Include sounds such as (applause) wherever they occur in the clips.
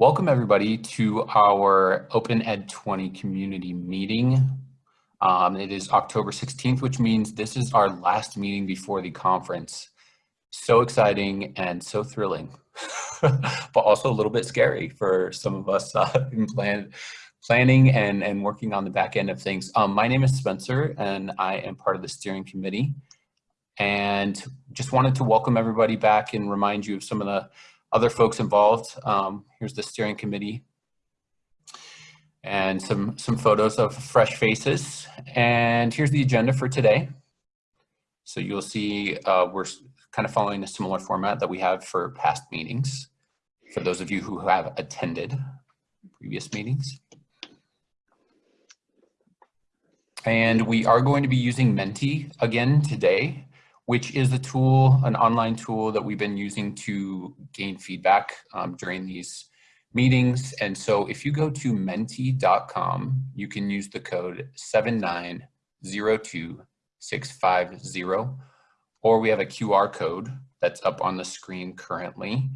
Welcome everybody to our Open Ed 20 community meeting. Um, it is October 16th, which means this is our last meeting before the conference. So exciting and so thrilling, (laughs) but also a little bit scary for some of us uh, (laughs) in plan, planning and, and working on the back end of things. Um, my name is Spencer and I am part of the steering committee and just wanted to welcome everybody back and remind you of some of the other folks involved. Um, here's the steering committee and some, some photos of fresh faces. And here's the agenda for today. So you'll see uh, we're kind of following a similar format that we have for past meetings, for those of you who have attended previous meetings. And we are going to be using Menti again today which is a tool, an online tool that we've been using to gain feedback um, during these meetings. And so if you go to menti.com, you can use the code 7902650, or we have a QR code that's up on the screen currently.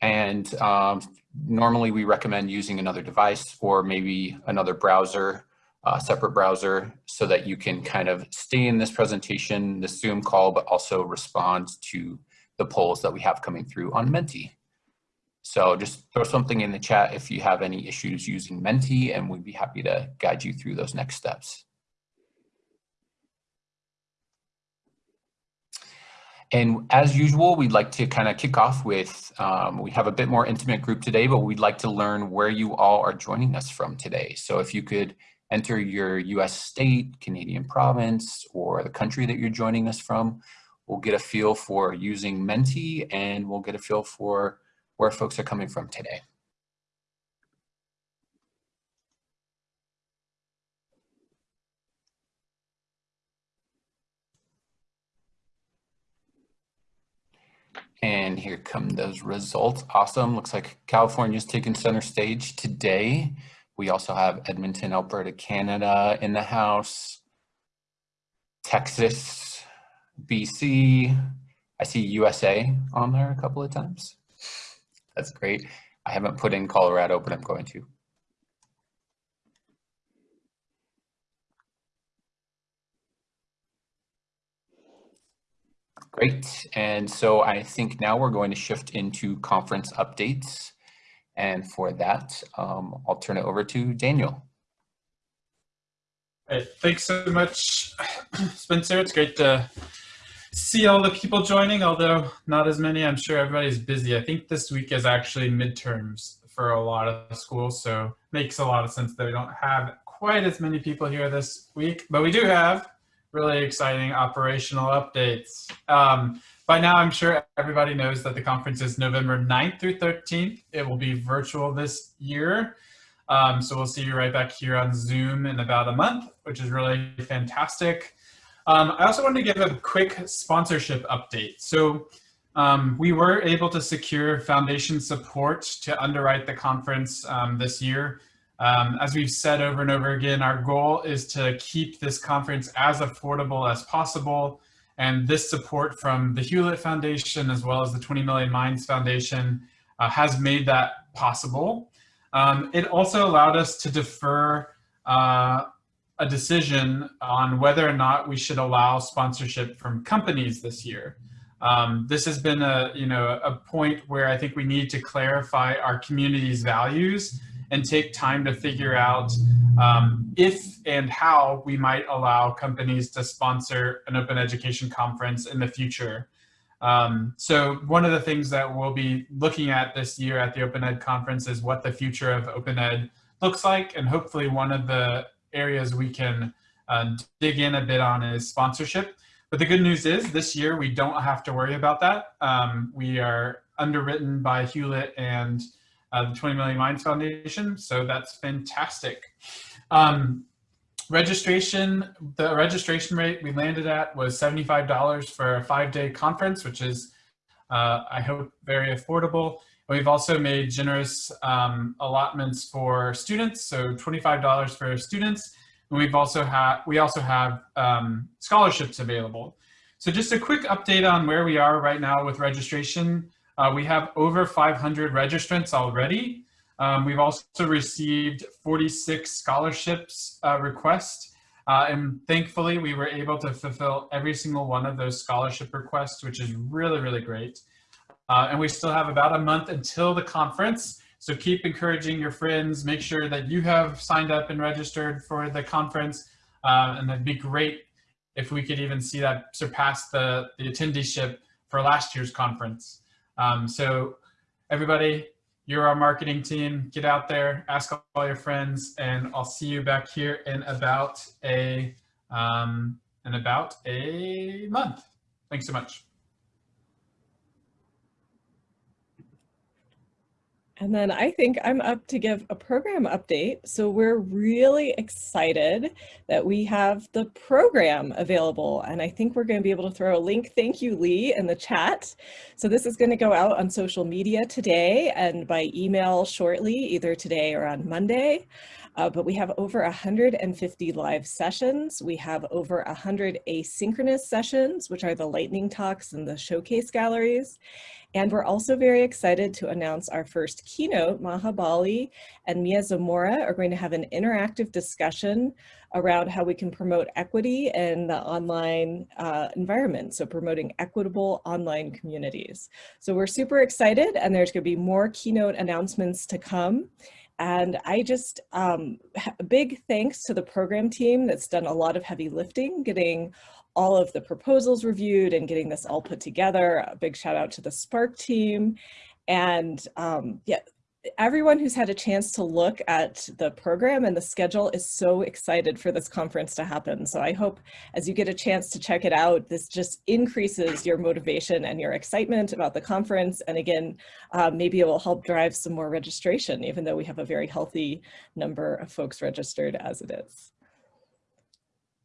And um, normally we recommend using another device or maybe another browser uh, separate browser so that you can kind of stay in this presentation, the Zoom call, but also respond to the polls that we have coming through on Menti. So just throw something in the chat if you have any issues using Menti and we'd be happy to guide you through those next steps. And as usual, we'd like to kind of kick off with, um, we have a bit more intimate group today, but we'd like to learn where you all are joining us from today. So if you could enter your US state, Canadian province, or the country that you're joining us from. We'll get a feel for using Menti and we'll get a feel for where folks are coming from today. And here come those results. Awesome. Looks like California's taking center stage today. We also have Edmonton, Alberta, Canada in the house, Texas, BC. I see USA on there a couple of times. That's great. I haven't put in Colorado, but I'm going to. Great. And so I think now we're going to shift into conference updates. And for that, um, I'll turn it over to Daniel. Hey, thanks so much, (clears throat) Spencer. It's great to see all the people joining, although not as many. I'm sure everybody's busy. I think this week is actually midterms for a lot of schools, so makes a lot of sense that we don't have quite as many people here this week, but we do have really exciting operational updates. Um, by now, I'm sure everybody knows that the conference is November 9th through 13th. It will be virtual this year. Um, so we'll see you right back here on Zoom in about a month, which is really fantastic. Um, I also wanted to give a quick sponsorship update. So um, we were able to secure foundation support to underwrite the conference um, this year. Um, as we've said over and over again, our goal is to keep this conference as affordable as possible and this support from the Hewlett Foundation as well as the 20 Million Minds Foundation uh, has made that possible. Um, it also allowed us to defer uh, a decision on whether or not we should allow sponsorship from companies this year. Um, this has been a, you know, a point where I think we need to clarify our community's values and take time to figure out um, if and how we might allow companies to sponsor an open education conference in the future. Um, so one of the things that we'll be looking at this year at the Open Ed conference is what the future of Open Ed looks like. And hopefully one of the areas we can uh, dig in a bit on is sponsorship. But the good news is this year we don't have to worry about that. Um, we are underwritten by Hewlett and uh, the 20 Million Minds Foundation. So that's fantastic. Um, registration, the registration rate we landed at was $75 for a five day conference, which is, uh, I hope, very affordable. We've also made generous um, allotments for students, so $25 for students. And we've also had, we also have um, scholarships available. So just a quick update on where we are right now with registration. Uh, we have over 500 registrants already. Um, we've also received 46 scholarships uh, requests, uh, and thankfully we were able to fulfill every single one of those scholarship requests, which is really, really great. Uh, and we still have about a month until the conference. So keep encouraging your friends, make sure that you have signed up and registered for the conference. Uh, and it'd be great if we could even see that surpass the, the attendeeship for last year's conference. Um, so everybody, you're our marketing team. Get out there, ask all your friends, and I'll see you back here in about a um, in about a month. Thanks so much. And then I think I'm up to give a program update. So we're really excited that we have the program available. And I think we're going to be able to throw a link, thank you, Lee, in the chat. So this is going to go out on social media today and by email shortly, either today or on Monday. Uh, but we have over 150 live sessions. We have over 100 asynchronous sessions, which are the lightning talks and the showcase galleries. And we're also very excited to announce our first keynote. Maha Bali and Mia Zamora are going to have an interactive discussion around how we can promote equity in the online uh, environment. So promoting equitable online communities. So we're super excited and there's gonna be more keynote announcements to come. And I just, um, big thanks to the program team that's done a lot of heavy lifting, getting all of the proposals reviewed and getting this all put together. A big shout out to the SPARC team. And um, yeah, everyone who's had a chance to look at the program and the schedule is so excited for this conference to happen. So I hope as you get a chance to check it out, this just increases your motivation and your excitement about the conference. And again, uh, maybe it will help drive some more registration, even though we have a very healthy number of folks registered as it is.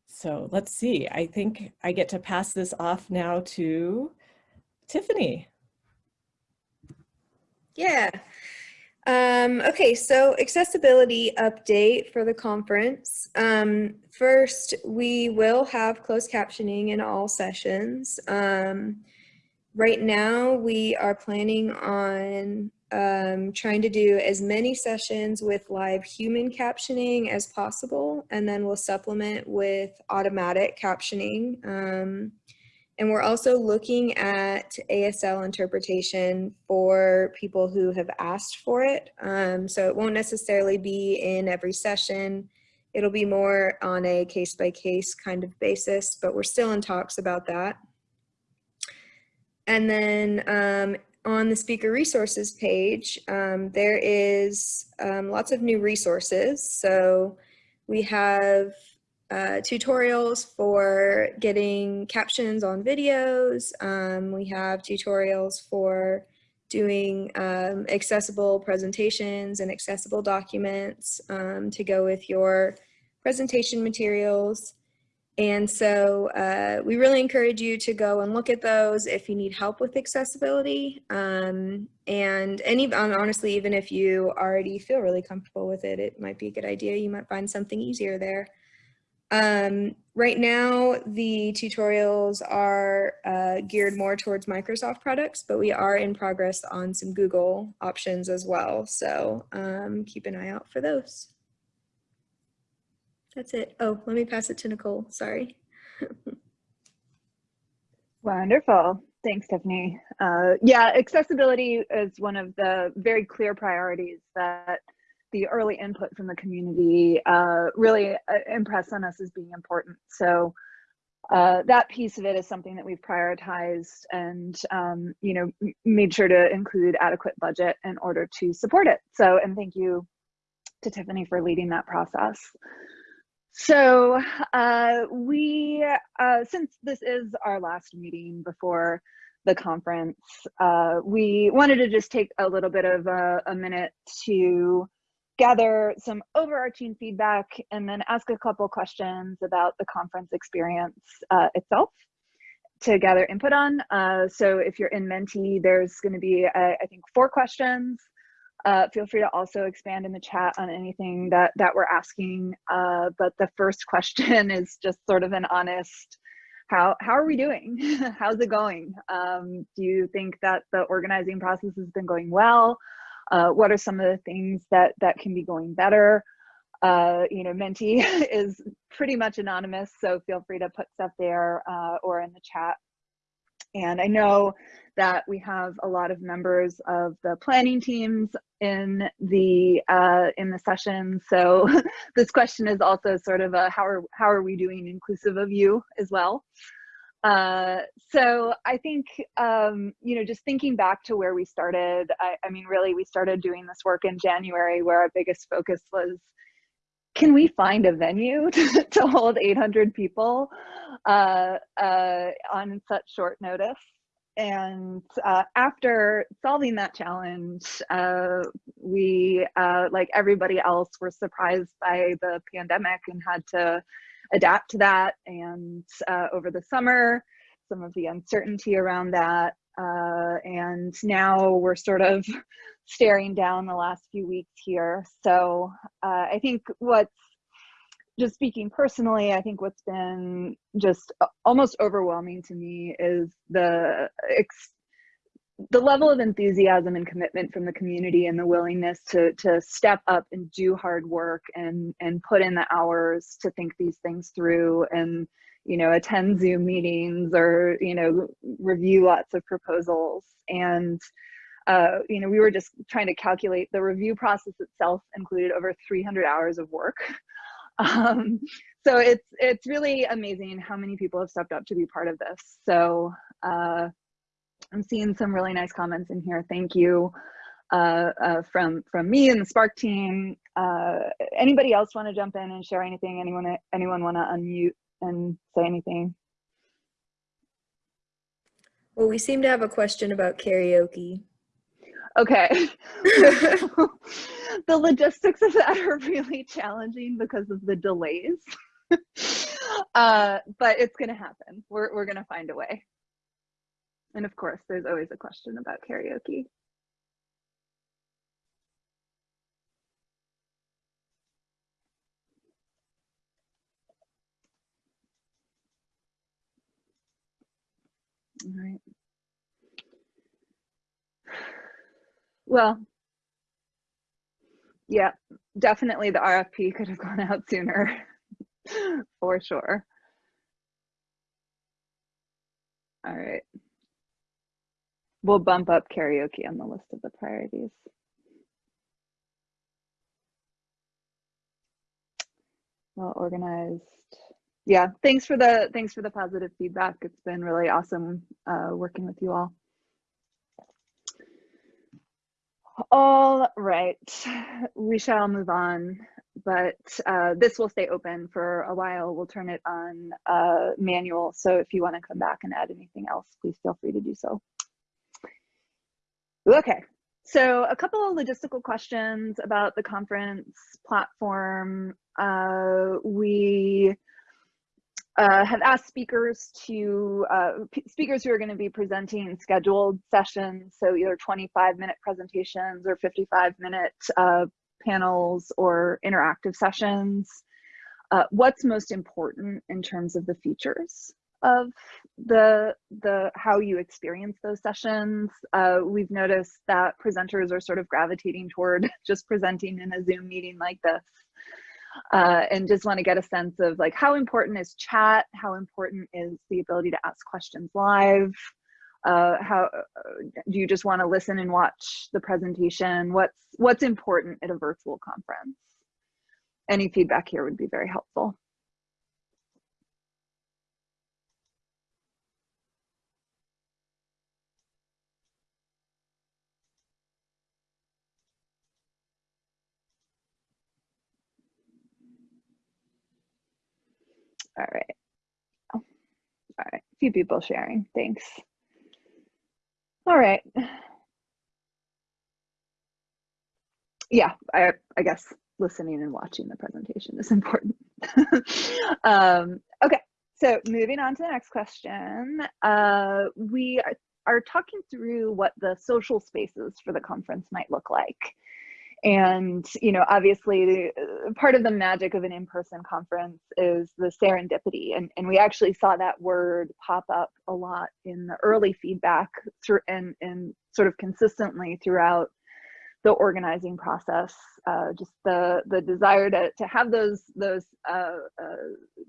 So let's see, I think I get to pass this off now to Tiffany. Yeah. Um, okay, so accessibility update for the conference. Um, first, we will have closed captioning in all sessions. Um, right now, we are planning on um, trying to do as many sessions with live human captioning as possible, and then we'll supplement with automatic captioning. And we're also looking at ASL interpretation for people who have asked for it. Um, so it won't necessarily be in every session. It'll be more on a case by case kind of basis, but we're still in talks about that. And then um, on the speaker resources page, um, there is um, lots of new resources. So we have uh, tutorials for getting captions on videos. Um, we have tutorials for doing um, accessible presentations and accessible documents um, to go with your presentation materials. And so uh, we really encourage you to go and look at those if you need help with accessibility. Um, and any, honestly, even if you already feel really comfortable with it, it might be a good idea. You might find something easier there. Um, right now, the tutorials are uh, geared more towards Microsoft products, but we are in progress on some Google options as well. So um, keep an eye out for those. That's it. Oh, let me pass it to Nicole. Sorry. (laughs) Wonderful. Thanks, Tiffany. Uh, yeah, accessibility is one of the very clear priorities that the early input from the community uh, really uh, impressed on us as being important. So uh, that piece of it is something that we've prioritized and um, you know made sure to include adequate budget in order to support it. So and thank you to Tiffany for leading that process. So uh, we, uh, since this is our last meeting before the conference, uh, we wanted to just take a little bit of a, a, minute to gather some overarching feedback and then ask a couple questions about the conference experience uh, itself to gather input on. Uh, so if you're in Menti, there's gonna be, uh, I think, four questions uh, feel free to also expand in the chat on anything that, that we're asking. Uh, but the first (laughs) question is just sort of an honest, how, how are we doing? (laughs) How's it going? Um, do you think that the organizing process has been going well? Uh, what are some of the things that that can be going better? Uh, you know, Menti (laughs) is pretty much anonymous, so feel free to put stuff there uh, or in the chat. And I know that we have a lot of members of the planning teams in the uh, in the session. So (laughs) this question is also sort of a how are how are we doing inclusive of you as well. Uh, so I think um, you know just thinking back to where we started. I, I mean, really, we started doing this work in January, where our biggest focus was can we find a venue (laughs) to, to hold 800 people uh, uh, on such short notice? And uh, after solving that challenge, uh, we, like everybody else, were surprised by the pandemic and had to adapt to that. And uh, over the summer, some of the uncertainty around that. and now we're sort of (laughs) staring down the last few weeks here. So uh, I think what's just speaking personally, I think what's been just almost overwhelming to me is the the level of enthusiasm and commitment from the community and the willingness to to step up and do hard work and and put in the hours to think these things through and you know attend zoom meetings or you know review lots of proposals and uh, you know, we were just trying to calculate the review process itself included over 300 hours of work. (laughs) Um, so it's it's really amazing how many people have stepped up to be part of this. So uh, I'm seeing some really nice comments in here. Thank you uh, uh, from from me and the SPARC team. Uh, anybody else want to jump in and share anything? Anyone anyone want to unmute and say anything? Well, we seem to have a question about karaoke. Okay. (laughs) the logistics of that are really challenging because of the delays. (laughs) uh, but it's going to happen. We're, we're going to find a way. And of course, there's always a question about karaoke. All right. Well, yeah, definitely the RFP could have gone out sooner, (laughs) for sure. All right. We'll bump up karaoke on the list of the priorities. Well organized. Yeah, thanks for the thanks for the positive feedback. It's been really awesome uh, working with you all. All right, we shall move on, but uh, this will stay open for a while. We'll turn it on uh, manual. So if you want to come back and add anything else, please feel free to do so. Okay, so a couple of logistical questions about the conference platform. Uh, we uh, have asked speakers to, uh, speakers who are going to be presenting scheduled sessions, so either 25 minute presentations or 55 minute uh, panels or interactive sessions. Uh, what's most important in terms of the features of the the how you experience those sessions uh, we've noticed that presenters are sort of gravitating toward (laughs) just presenting in a zoom meeting like this uh, and just want to get a sense of like how important is chat, how important is the ability to ask questions live, uh, how uh, do you just want to listen and watch the presentation? What's what's important at a virtual conference? Any feedback here would be very helpful. All right. Oh, all right. A few people sharing. Thanks. All right. Yeah, I, I guess listening and watching the presentation is (laughs) important. um, okay, so moving on to the next question. Uh, we are, are talking through what the social spaces for the conference might look like. And, you know, obviously uh, part of the magic of an in-person conference is the serendipity. And, and we actually saw that word pop up a lot in the early feedback through and, and sort of consistently throughout the organizing process, uh, just the the desire to to have those those uh, uh,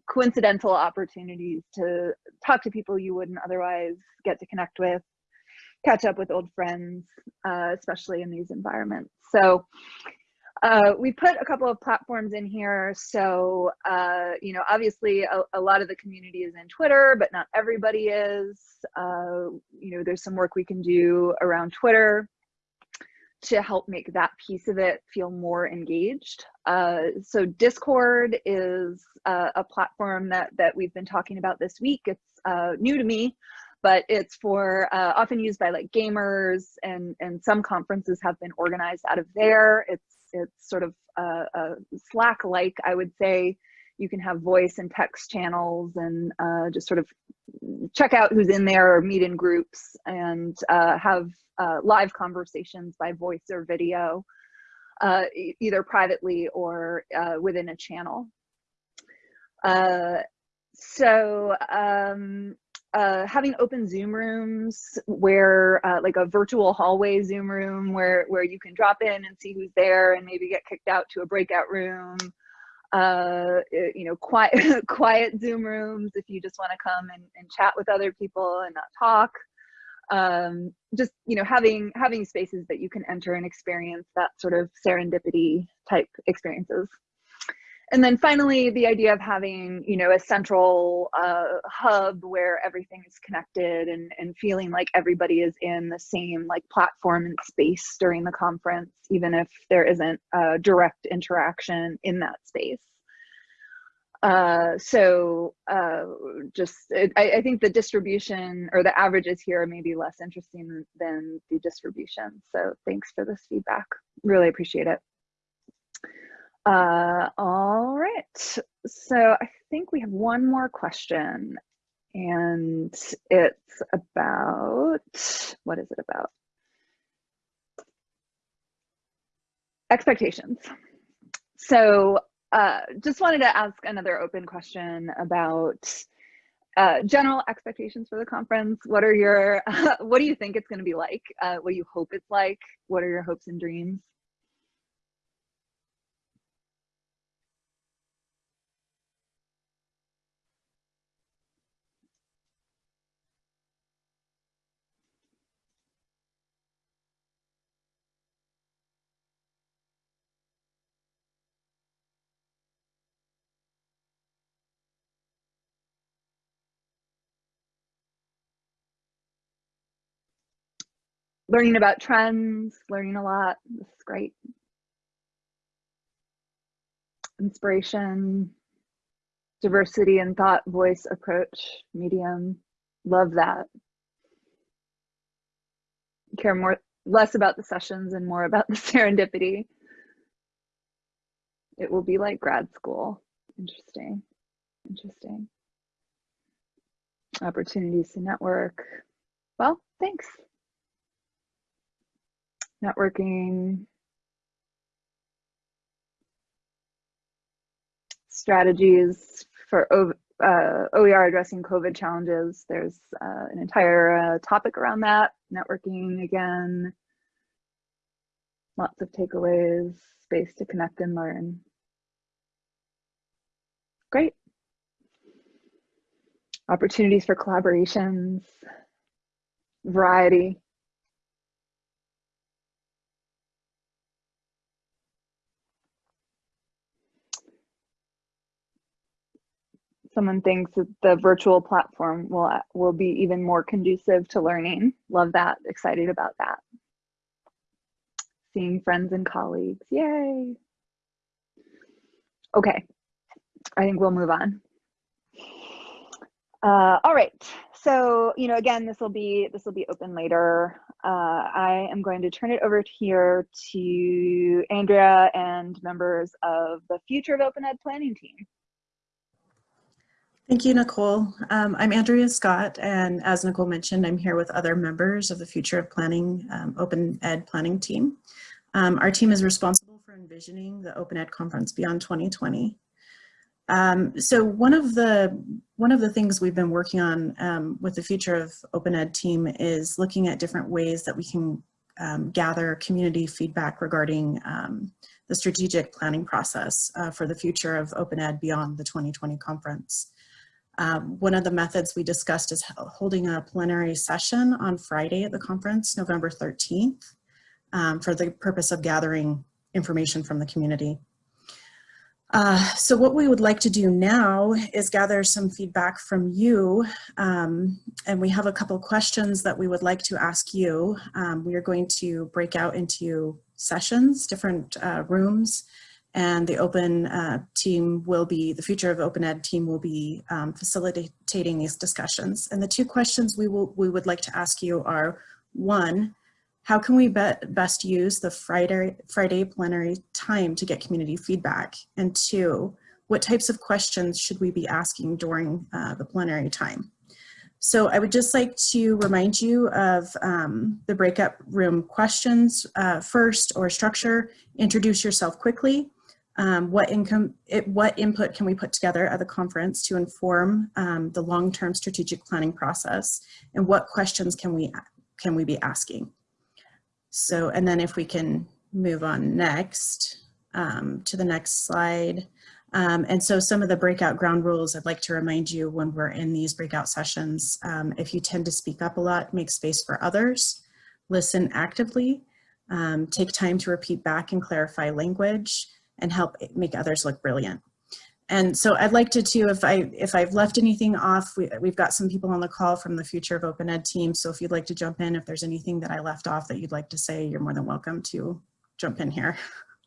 coincidental opportunities to talk to people you wouldn't otherwise get to connect with, catch up with old friends, uh, especially in these environments. So. Uh, we put a couple of platforms in here. So, uh, you know, obviously a, a, lot of the community is in Twitter, but not everybody is. you know, there's some work we can do around Twitter to help make that piece of it feel more engaged. Uh, so Discord is uh, a platform that, that we've been talking about this week. It's uh, new to me, but it's for uh, often used by like gamers and, and some conferences have been organized out of there. It's, it's sort of a, a Slack-like, I would say. You can have voice and text channels and uh, just sort of check out who's in there or meet in groups and uh, have uh, live conversations by voice or video, uh, e either privately or uh, within a channel. Uh, so um, uh, having open Zoom rooms where like a virtual hallway Zoom room where, where you can drop in and see who's there and maybe get kicked out to a breakout room uh, you know, quiet, (laughs) quiet Zoom rooms if you just want to come and, and chat with other people and not talk. Um, just you know, having having spaces that you can enter and experience that sort of serendipity type experiences. And then finally, the idea of having, you know, a central uh, hub where everything is connected and, and feeling like everybody is in the same like platform and space during the conference, even if there isn't a direct interaction in that space. Uh, so uh, just, it, I, I, think the distribution or the averages here are maybe less interesting than the distribution. So thanks for this feedback. Really appreciate it. Uh, all right, so I think we have one more question and it's about, what is it about? Expectations. So uh, just wanted to ask another open question about uh, general expectations for the conference. What are your, (laughs) what do you think it's gonna be like? Uh, what do you hope it's like? What are your hopes and dreams? Learning about trends, learning a lot. This is great. Inspiration, diversity and thought, voice, approach, medium. Love that. Care more, less about the sessions and more about (laughs) the serendipity. It will be like grad school. Interesting. Interesting. Opportunities to network. Well, thanks networking, strategies for uh, OER addressing COVID challenges. There's uh, an entire uh, topic around that, networking again, lots of takeaways, space to connect and learn. Great. Opportunities for collaborations, variety, someone thinks that the virtual platform will will be even more conducive to learning. Love that. Excited about that. Seeing friends and colleagues. Yay. Okay. I think we'll move on. Uh, all right. So, you know, again, this will be this will be open later. Uh, I am going to turn it over here to Andrea and members of the Future of Open Ed planning team. Thank you, Nicole. Um, I'm Andrea Scott, and as Nicole mentioned, I'm here with other members of the Future of Planning um, Open Ed Planning team. Um, our team is responsible for envisioning the Open Ed Conference beyond 2020. Um, so one of the one of the things we've been working on um, with the Future of Open Ed team is looking at different ways that we can um, gather community feedback regarding the strategic planning process uh, for the future of Open Ed beyond the 2020 conference. Um, one of the methods we discussed is holding a plenary session on Friday at the conference, November 13th, um, for the purpose of gathering information from the community. Uh, so what we would like to do now is gather some feedback from you. Um, and we have a couple questions that we would like to ask you. Um, we are going to break out into sessions, different uh, rooms, and the open uh, team will be, the future of open ed team will be um, facilitating these discussions. And the two questions we will we would like to ask you are, one, how can we be best use the Friday, Friday plenary time to get community feedback? And two, what types of questions should we be asking during uh, the plenary time? So I would just like to remind you of um, the breakout room questions uh, first or structure. Introduce yourself quickly. Um, what, income, it, what input can we put together at the conference to inform um, the long-term strategic planning process? And what questions can we, can we be asking? So, and then if we can move on next um, to the next slide. Um, and so some of the breakout ground rules I'd like to remind you when we're in these breakout sessions, um, if you tend to speak up a lot, make space for others, listen actively, um, take time to repeat back and clarify language, and help make others look brilliant. And so I'd like to too, if, I, if I've left anything off, we, we've got some people on the call from the Future of Open Ed team. So if you'd like to jump in, if there's anything that I left off that you'd like to say, you're more than welcome to jump in here.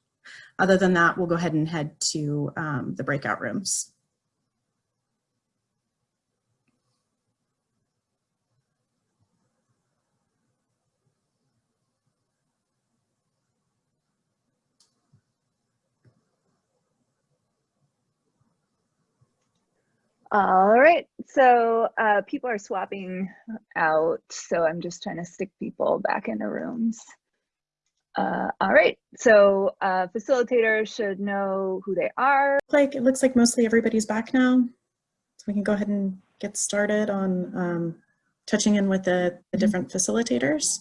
(laughs) Other than that, we'll go ahead and head to um, the breakout rooms. All right, so uh, people are swapping out, so I'm just trying to stick people back in into rooms. Uh, all right, so uh, facilitators should know who they are. Like it looks like mostly everybody's back now, so we can go ahead and get started on um, touching in with the, the different facilitators.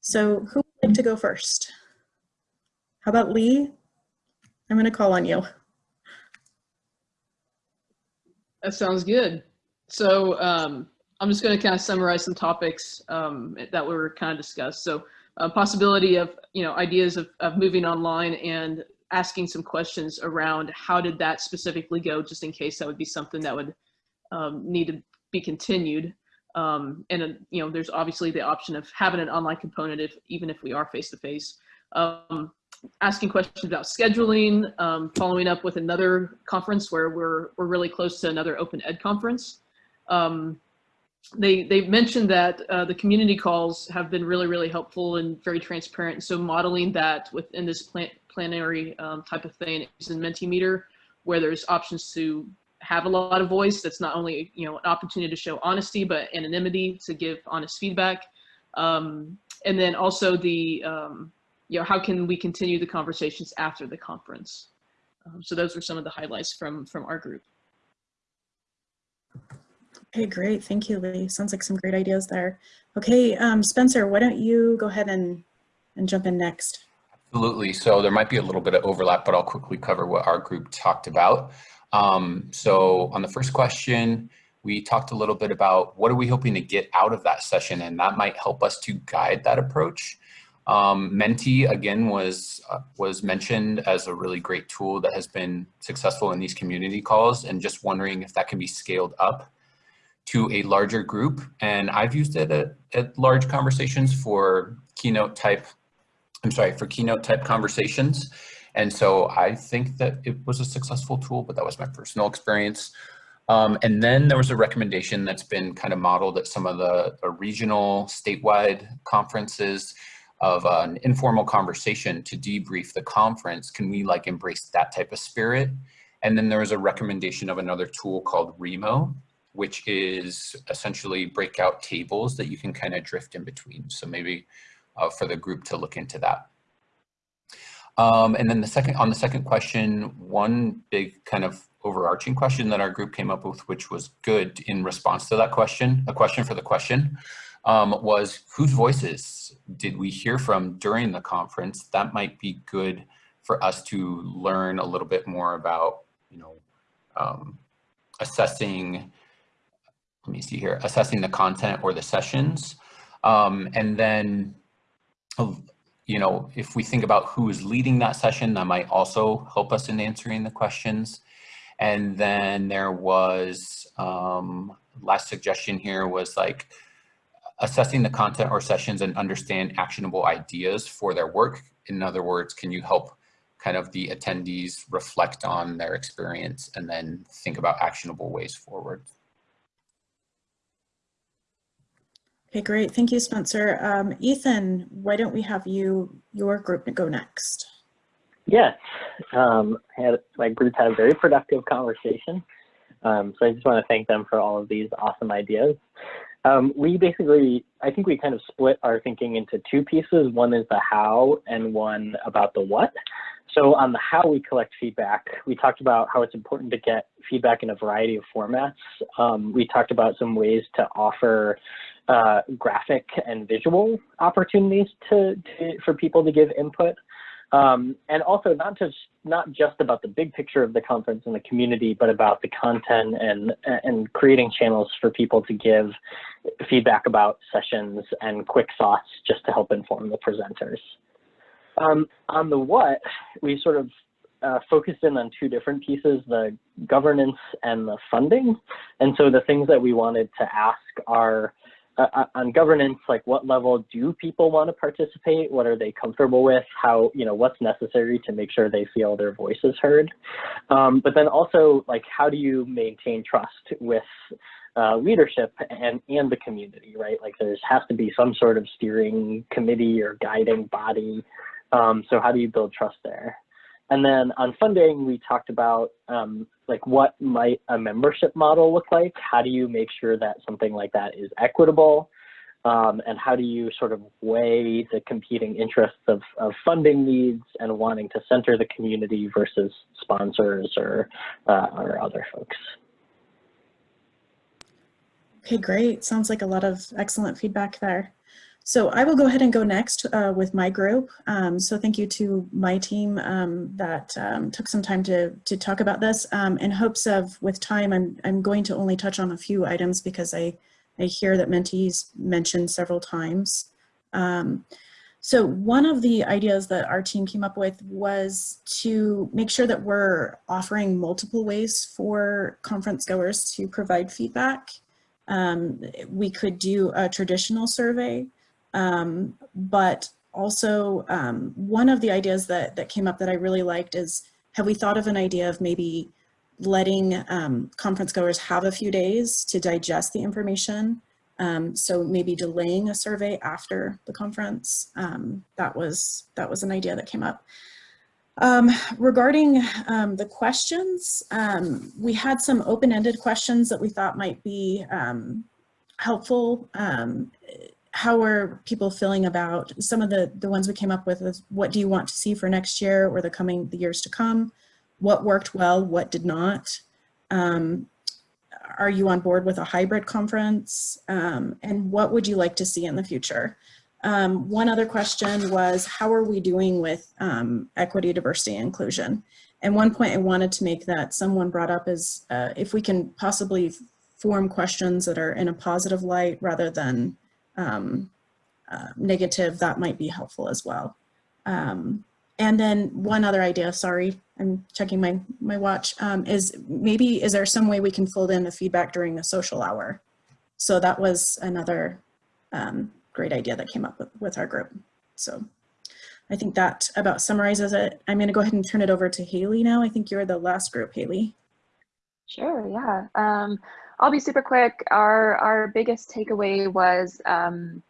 So who would like to go first? How about Lee? I'm going to call on you. That sounds good. So um, I'm just going to kind of summarize some topics um, that were kind of discussed. So uh, possibility of, you know, ideas of, of moving online and asking some questions around how did that specifically go, just in case that would be something that would um, need to be continued. Um, and, uh, you know, there's obviously the option of having an online component if even if we are face-to-face. -face. Asking questions about scheduling, um, following up with another conference where we're, we're really close to another open ed conference. Um, they, they mentioned that uh, the community calls have been really, really helpful and very transparent. So modeling that within this plan, plenary um, type of thing is in Mentimeter, where there's options to have a lot of voice. That's not only, you know, an opportunity to show honesty, but anonymity to give honest feedback. Um, and then also the, um, you know, how can we continue the conversations after the conference? Um, so those were some of the highlights from, from our group. Okay, great. Thank you, Lee. Sounds like some great ideas there. Okay, um, Spencer, why don't you go ahead and, and jump in next? Absolutely. So there might be a little bit of overlap, but I'll quickly cover what our group talked about. Um, so on the first question, we talked a little bit about what are we hoping to get out of that session, and that might help us to guide that approach. Um, Menti again was uh, was mentioned as a really great tool that has been successful in these community calls and just wondering if that can be scaled up to a larger group. And I've used it at, at large conversations for keynote type, I'm sorry, for keynote type conversations. And so I think that it was a successful tool, but that was my personal experience. Um, and then there was a recommendation that's been kind of modeled at some of the, the regional statewide conferences of an informal conversation to debrief the conference. Can we like embrace that type of spirit? And then there was a recommendation of another tool called Remo, which is essentially breakout tables that you can kind of drift in between. So maybe uh, for the group to look into that. Um, and then the second, on the second question, one big kind of overarching question that our group came up with, which was good in response to that question, a question for the question, um, was whose voices did we hear from during the conference? That might be good for us to learn a little bit more about, you know, um, assessing, let me see here, assessing the content or the sessions. Um, and then, you know, if we think about who is leading that session, that might also help us in answering the questions. And then there was, um, last suggestion here was like assessing the content or sessions and understand actionable ideas for their work. In other words, can you help kind of the attendees reflect on their experience and then think about actionable ways forward? Okay, great. Thank you, Spencer. Um, Ethan, why don't we have you, your group go next? Yes, um, had, my group had a very productive conversation. Um, so I just want to thank them for all of these awesome ideas. Um, we basically, I think we kind of split our thinking into two pieces. One is the how and one about the what. So on the how we collect feedback, we talked about how it's important to get feedback in a variety of formats. Um, we talked about some ways to offer uh, graphic and visual opportunities to, to, for people to give input. Um, and also not just not just about the big picture of the conference and the community, but about the content and and creating channels for people to give feedback about sessions and quick thoughts just to help inform the presenters. Um, on the what, we sort of uh, focused in on two different pieces, the governance and the funding. And so the things that we wanted to ask are uh, uh, on governance, like what level do people want to participate? What are they comfortable with? How, you know, what's necessary to make sure they feel their voice is heard? Um, but then also, like, how do you maintain trust with uh, leadership and, and the community, right? Like there has to be some sort of steering committee or guiding body. Um, so how do you build trust there? And then on funding, we talked about um, like what might a membership model look like? How do you make sure that something like that is equitable? Um, and how do you sort of weigh the competing interests of, of funding needs and wanting to center the community versus sponsors or, uh, or other folks? Okay, great. Sounds like a lot of excellent feedback there. So I will go ahead and go next uh, with my group. Um, so thank you to my team um, that um, took some time to, to talk about this. Um, in hopes of, with time, I'm, I'm going to only touch on a few items because I, I hear that Menti's mentioned several times. Um, so one of the ideas that our team came up with was to make sure that we're offering multiple ways for conference goers to provide feedback. Um, we could do a traditional survey um, but also um, one of the ideas that, that came up that I really liked is, have we thought of an idea of maybe letting um, conference goers have a few days to digest the information? Um, so maybe delaying a survey after the conference. Um, that was that was an idea that came up. Um, regarding um, the questions, um, we had some open-ended questions that we thought might be um, helpful how are people feeling about some of the, the ones we came up with is what do you want to see for next year or the coming the years to come? What worked well, what did not? Um, are you on board with a hybrid conference? Um, and what would you like to see in the future? Um, one other question was, how are we doing with um, equity, diversity, inclusion? And one point I wanted to make that someone brought up is uh, if we can possibly form questions that are in a positive light rather than um, uh, negative, that might be helpful as well. Um, and then one other idea, sorry, I'm checking my, my watch, um, is maybe, is there some way we can fold in the feedback during the social hour? So that was another um, great idea that came up with, with our group. So I think that about summarizes it. I'm gonna go ahead and turn it over to Haley now. I think you're the last group, Haley. Sure, yeah. Um, I'll be super quick. Our our biggest takeaway was um,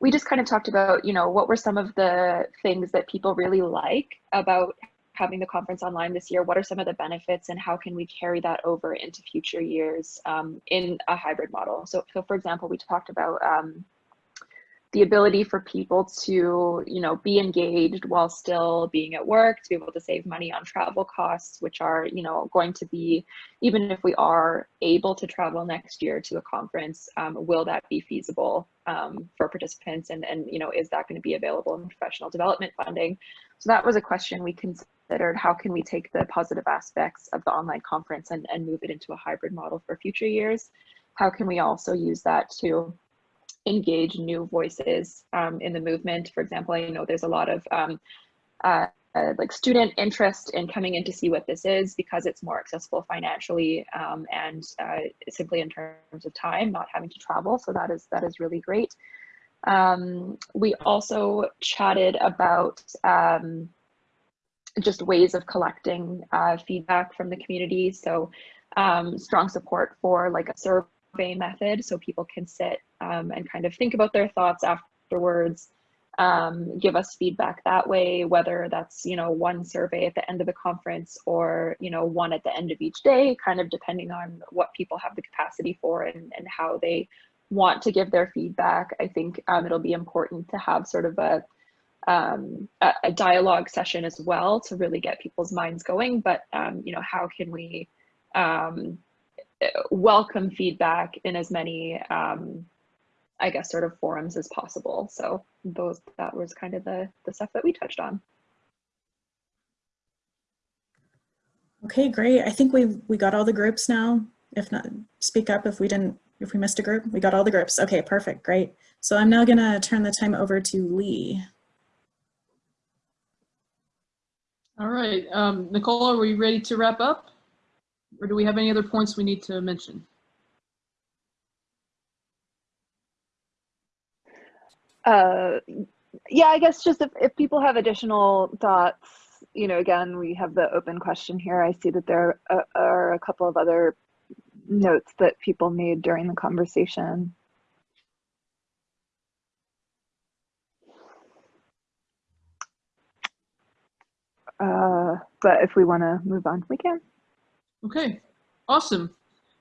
we just kind of talked about, you know, what were some of the things that people really like about having the conference online this year? What are some of the benefits and how can we carry that over into future years um, in a hybrid model? So, so for example, we talked about um, the ability for people to, you know, be engaged while still being at work, to be able to save money on travel costs, which are, you know, going to be, even if we are able to travel next year to a conference, um, will that be feasible um, for participants? And, and, you know, is that going to be available in professional development funding? So that was a question we considered. How can we take the positive aspects of the online conference and, and move it into a hybrid model for future years? How can we also use that to engage new voices um, in the movement. For example, I know there's a lot of um, uh, uh, like student interest in coming in to see what this is because it's more accessible financially um, and uh, simply in terms of time, not having to travel. So that is that is really great. Um, we also chatted about um, just ways of collecting uh, feedback from the community. So um, strong support for like a survey survey method so people can sit um, and kind of think about their thoughts afterwards um, give us feedback that way whether that's you know one survey at the end of the conference or you know one at the end of each day kind of depending on what people have the capacity for and, and how they want to give their feedback. I think um, it'll be important to have sort of a um, a, a dialogue session as well to really get people's minds going. But um, you know how can we um, welcome feedback in as many, um, I guess, sort of forums as possible. So those that was kind of the the stuff that we touched on. Okay, great. I think we we got all the groups now. If not, speak up if we didn't, if we missed a group. We got all the groups. Okay, perfect, great. So I'm now gonna turn the time over to Lee. All right, um, Nicole, are we ready to wrap up? Or do we have any other points we need to mention? Uh, yeah, I guess just if, if people have additional thoughts, you know, again, we have the open question here. I see that there are, are a couple of other notes that people made during the conversation. Uh, but if we want to move on, we can. Okay, awesome.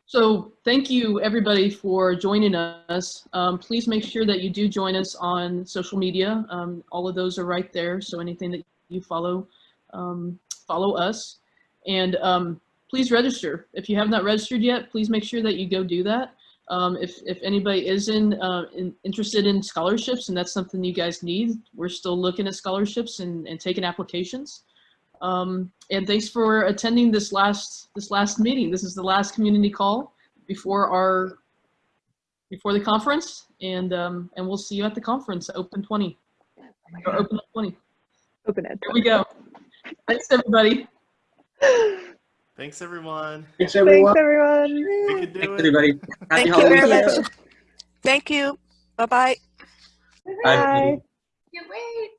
So thank you everybody for joining us. Um, please make sure that you do join us on social media. Um, all of those are right there. So anything that you follow, um, follow us. And um, please register. If you have not registered yet, please make sure that you go do that. Um, if, if anybody is in, uh, in, interested in scholarships and that's something you guys need, we're still looking at scholarships and, and taking applications. Um, and thanks for attending this last this last meeting. This is the last community call before our before the conference, and um, and we'll see you at the conference, Open 20 or Open Ed 20. Open it. Here we go. Thanks everybody. Thanks, everyone. Thanks, everyone. Thanks, everyone. We can do Thanks, everybody. Happy Thank you very much. Thank you. Bye-bye. Bye. Bye. Can't wait.